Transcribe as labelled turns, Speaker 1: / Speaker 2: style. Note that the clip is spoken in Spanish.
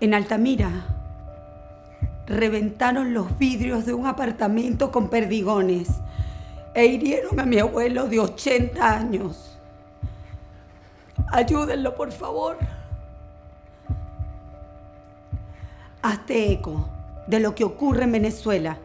Speaker 1: En Altamira reventaron los vidrios de un apartamento con perdigones e hirieron a mi abuelo de 80 años. Ayúdenlo, por favor. Hazte eco de lo que ocurre en Venezuela